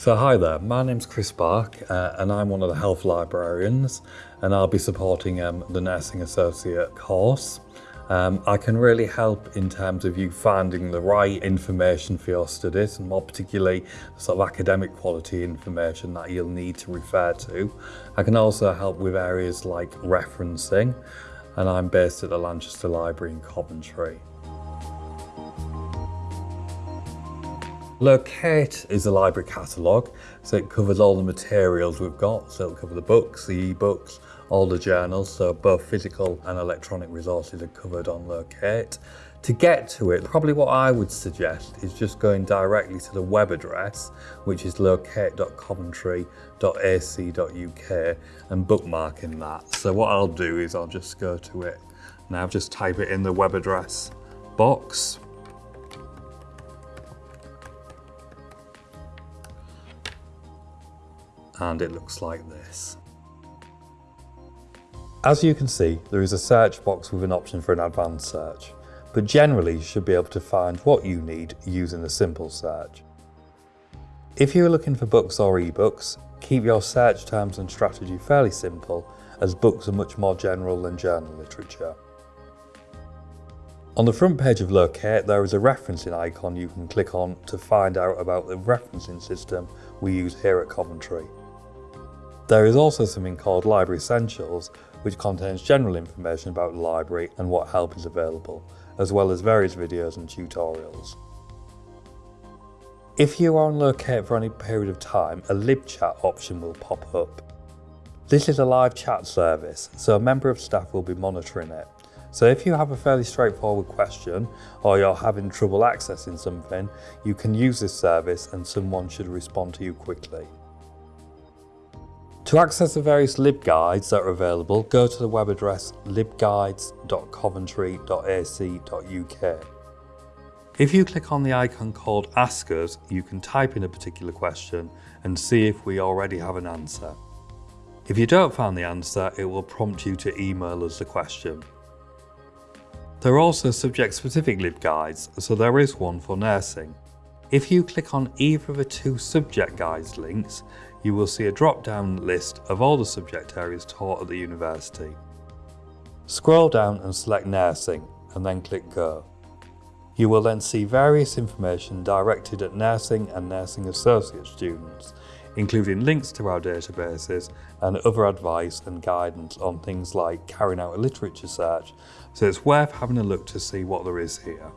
So hi there, my name's Chris Bark uh, and I'm one of the health librarians and I'll be supporting um, the Nursing Associate course. Um, I can really help in terms of you finding the right information for your studies and more particularly sort of academic quality information that you'll need to refer to. I can also help with areas like referencing and I'm based at the Lanchester Library in Coventry. Locate is a library catalogue, so it covers all the materials we've got. So it'll cover the books, the e-books, all the journals, so both physical and electronic resources are covered on Locate. To get to it, probably what I would suggest is just going directly to the web address, which is locate.coventry.ac.uk and bookmarking that. So what I'll do is I'll just go to it now, just type it in the web address box and it looks like this. As you can see, there is a search box with an option for an advanced search, but generally you should be able to find what you need using a simple search. If you're looking for books or ebooks, keep your search terms and strategy fairly simple as books are much more general than journal literature. On the front page of Locate there is a referencing icon you can click on to find out about the referencing system we use here at Coventry. There is also something called Library Essentials, which contains general information about the library and what help is available, as well as various videos and tutorials. If you are on Locate for any period of time, a LibChat option will pop up. This is a live chat service, so a member of staff will be monitoring it. So if you have a fairly straightforward question or you're having trouble accessing something, you can use this service and someone should respond to you quickly. To access the various libguides that are available, go to the web address libguides.coventry.ac.uk. If you click on the icon called Ask Us, you can type in a particular question and see if we already have an answer. If you don't find the answer, it will prompt you to email us the question. There are also subject-specific libguides, so there is one for nursing. If you click on either of the two subject guides links, you will see a drop-down list of all the subject areas taught at the university. Scroll down and select Nursing, and then click Go. You will then see various information directed at nursing and nursing associate students, including links to our databases and other advice and guidance on things like carrying out a literature search, so it's worth having a look to see what there is here.